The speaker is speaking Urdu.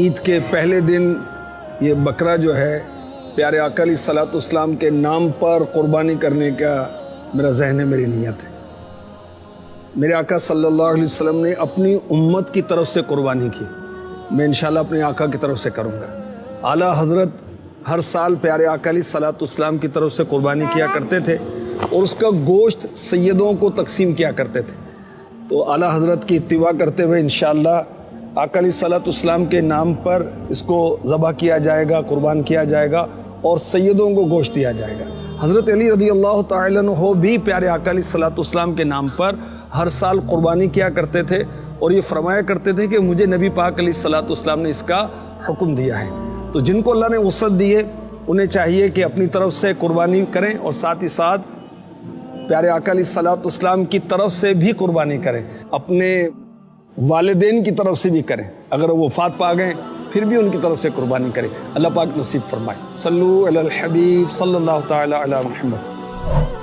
عید کے پہلے دن یہ بکرا جو ہے، پیارے آقا صلاۃ اسلام کے نام پر قربانی کرنے کا میرا ذہن ہے میری نیت ہے۔ میرے آقا صلی اللہ علیہ وسلم نے اپنی امت کی طرف سے قربانی کی۔ میں انشاءاللہ اپنے آقا کی طرف سے کروں گا۔ اعلیٰ حضرت ہر سال پیارے آقا صلاۃ اسلام کی طرف سے قربانی کیا کرتے تھے اور اس کا گوشت سیدوں کو تقسیم کیا کرتے تھے۔ تو اعلیٰ حضرت کی اتباع کرتے ہوئے انشاءاللہ آقا علیہ صلاۃ اسلام کے نام پر اس کو ذبح کیا جائے گا، قربان کیا جائے گا اور سیدوں کو گوشت دیا جائے گا۔ حضرت علی رضی اللہ تعالیٰ عنہ بھی پیارے آقا علیہ صلاۃ اسلام کے نام پر ہر سال قربانی کیا کرتے تھے اور یہ فرمایا کرتے تھے کہ مجھے نبی پاک علیہ صلاۃ اسلام نے اس کا حکم دیا ہے۔ تو جن کو اللہ نے وسعت دی ہے، انہیں چاہیے کہ اپنی طرف سے قربانی کریں اور ساتھ ہی ساتھ پیارے آقا علیہ صلاۃ اسلام کی طرف سے بھی قربانی کریں۔ اپنے والدین کی طرف سے بھی کریں۔ اگر وہ وفات پا گئے، پھر بھی ان کی طرف سے قربانی کریں۔ اللہ پاک نصیب فرمائے۔ صلو علی الحبیب صلی اللہ تعالی علی محمد۔